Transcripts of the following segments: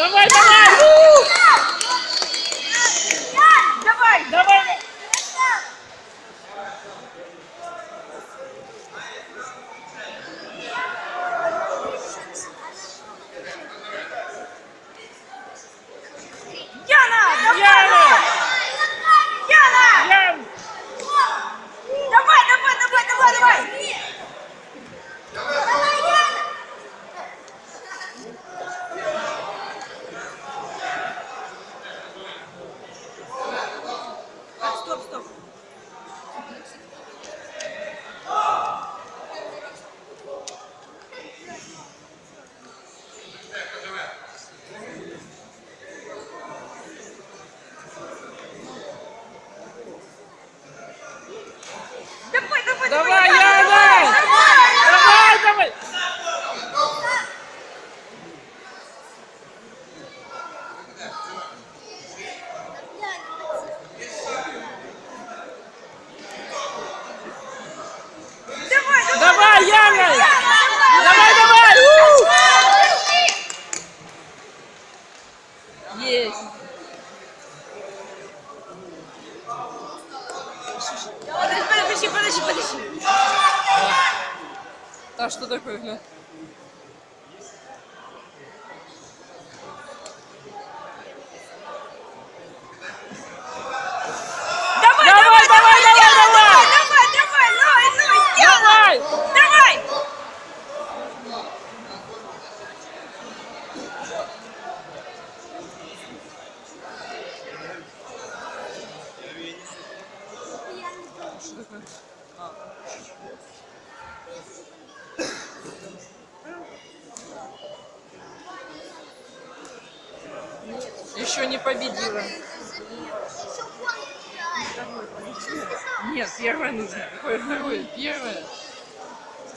Давай, давай! Давай! Давай! Яна! Давай! Яна! Яна! Ян! Давай, давай, давай, давай, давай! Так, стоп, стоп. Давай, давай, Давай, давай, Яна! давай! Давай, давай! Давай, Давай, Яна! Яна, Давай, давай! У! Есть! Подожди, подожди, подожди, подожди. А что такое, гля? Давай, Давай, давай, давай, Яна, давай! давай, давай, ну, ну, Яна! Давай! Давай! Что такое? Еще не победила. Нет, первое нужно. Какое второе? Первое.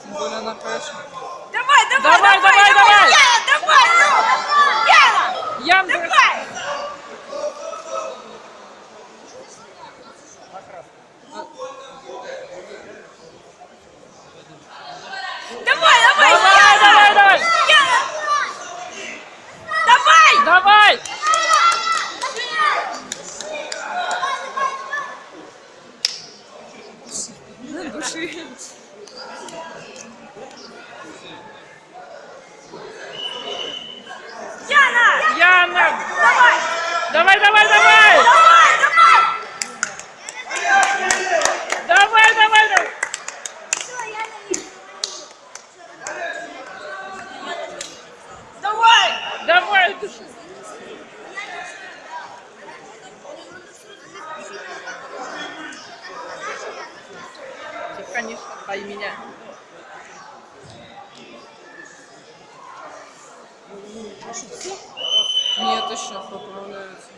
Тем более она хорошо. Давай, давай, Давай, давай, давай! Яна, давай, ну! Яна! Ян, Давай! Давай, давай, Давай, Яна! давай, давай! Яна! Давай! Давай! На души. Яна! Яна! Давай! Давай, давай, давай! Давай, давай! Давай, давай, давай! Давай! Души. Конечно, ай меня. Нет, еще поправляются.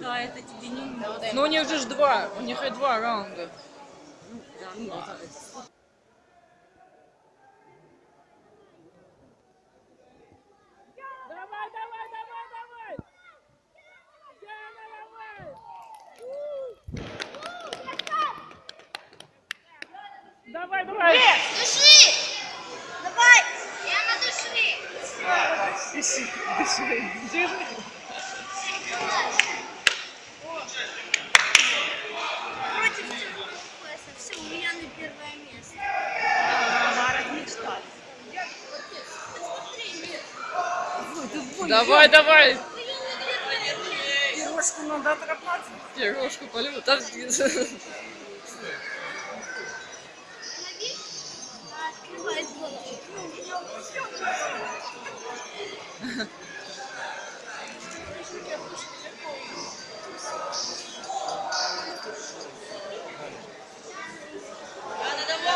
Да, это тебе не надо. Ну у них же два, у них и два раунда. Давай, давай, давай, давай! Яна, давай! Давай, давай! Дыши! Давай! Яна, дыши! Дыши, дыши, держи. Против пояса. Все, у Яны первое место. Она размечталась. Давай, давай! Пирожку надо отрабатывать. Пирожку полю. Там...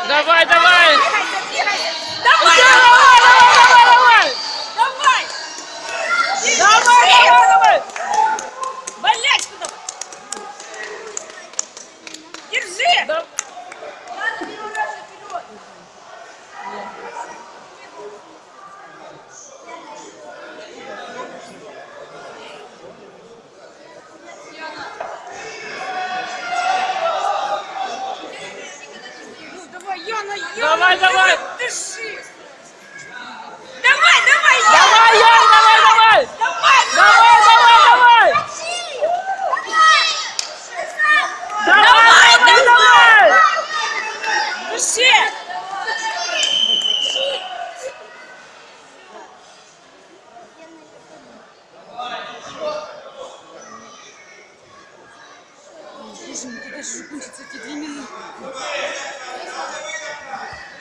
Давай! Давай, давай! Болячку давай! Держи! Да. Ну, давай, Яна, Яна, давай, давай. дыши! Боже мой, когда же закончатся эти две минуты?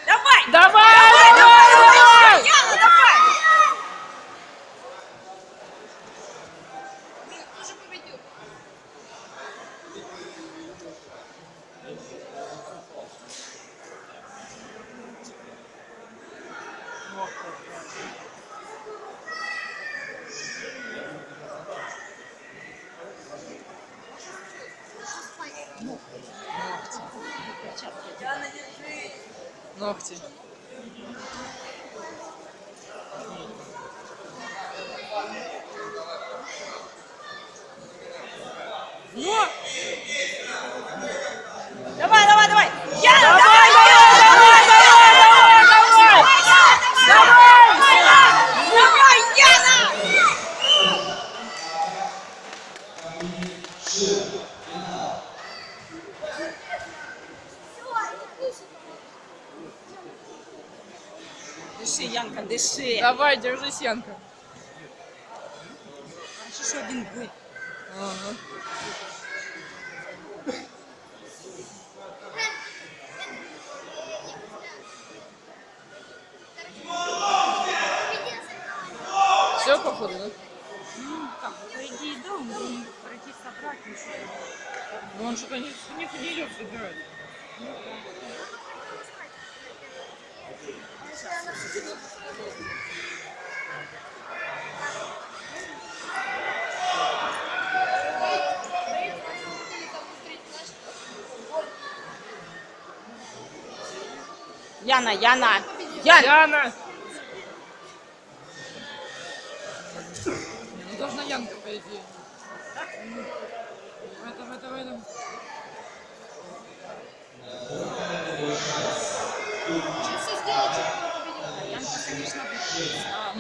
Давай! Давай, давай, давай! Яна, давай! Ногти. Давай, давай, давай! Яна, Давай, давай! давай, давай, давай, давай! Давай, Яна! Дыши, Янка, дыши. Давай, держи Сенка. Еще один. Ага. Все, походу, да? Как, по идее, да, он должен пройти собрать. Ну он что-то не, не, не идет собирать. Яна, Яна. Яна. Яна! Ну должна Янка, по идее. Давай, давай, давай, давай. Янка, А,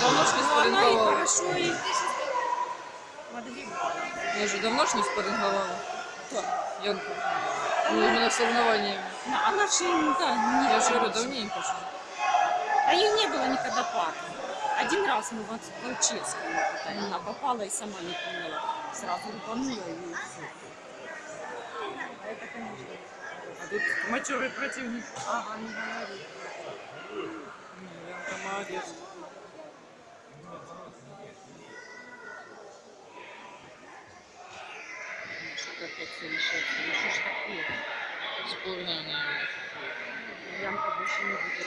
Давно ж не Ну, спарринговала. хорошо, и подгребала. Я же давно ж не спарринговала. Янка. Ну, именно соревнованиями. Ну, Она же, да, не Я же говорю, давненько же. А ее не было никогда пар. Один раз мы в Волчевском, она попала и сама не поняла. Сразу рубанула и все. Это, конечно. А тут матерый противник. Ага, не говори. Янка молодец. Что опять все решается? Ну что ж такое? Спорная, наверное. Янка больше не будет.